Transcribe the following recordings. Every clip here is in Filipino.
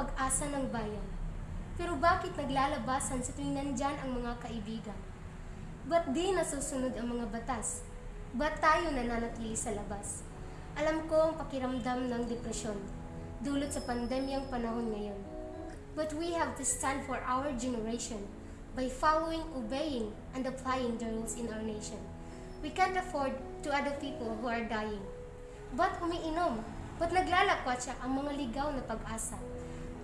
pag-asa ng bayan. Pero bakit naglalabasan sa tuwing nandyan ang mga kaibigan? Ba't di nasusunod ang mga batas? Ba't tayo nananatili sa labas? Alam ko ang pakiramdam ng depresyon, dulot sa pandemyang panahon ngayon. But we have to stand for our generation by following, obeying, and applying the rules in our nation. We can't afford to other people who are dying. Ba't umiinom? Ba't naglalakwatsa ang mga ligaw na pag-asa?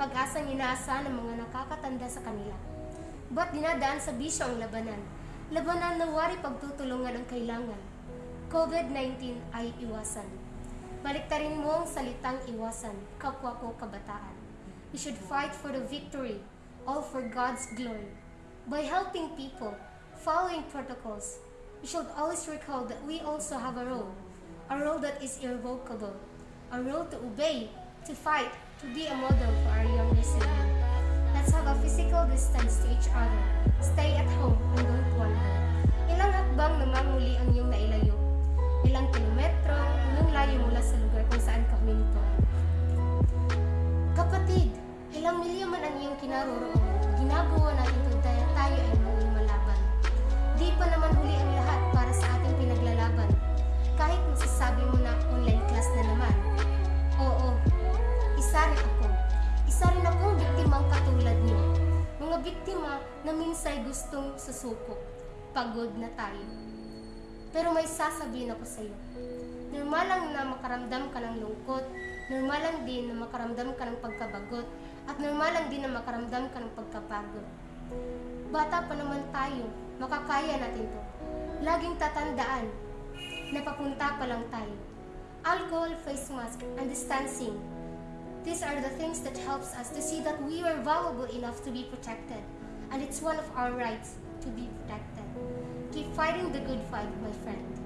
Pag-asang inaasa ng mga nakakatanda sa kanila. Ba't dinadaan sa bisyo ang labanan? Labanan na wari pagtutulungan ang kailangan. COVID-19 ay iwasan. Baliktarin mo ang salitang iwasan, kapwa ko kabataan. We should fight for the victory, all for God's glory. By helping people, following protocols, we should always recall that we also have a role, a role that is irrevocable, a role to obey, to fight, to be a model for our younger children. Let's have a physical distance to each other. Stay at home and don't wander. Ilang hakbang namang muli ang iyong nailayo? Ilang kilometro ang layo mula sa lugar kung saan ka huminto? Kapatid, ilang milyo man ang iyong kinaroroon, ginagawa natin biktima na minsay gustong susuko. Pagod na tayo. Pero may sasabihin ako sa iyo. Normal lang na makaramdam ka ng lungkot, normal lang din na makaramdam ka ng pagkabagot, at normal lang din na makaramdam ka ng pagkapagod. Bata pa naman tayo, makakaya natin to. Laging tatandaan na papunta pa lang tayo. Alcohol, face mask, and distancing. These are the things that helps us to see that we are valuable enough to be protected. And it's one of our rights to be protected. Keep fighting the good fight, my friend.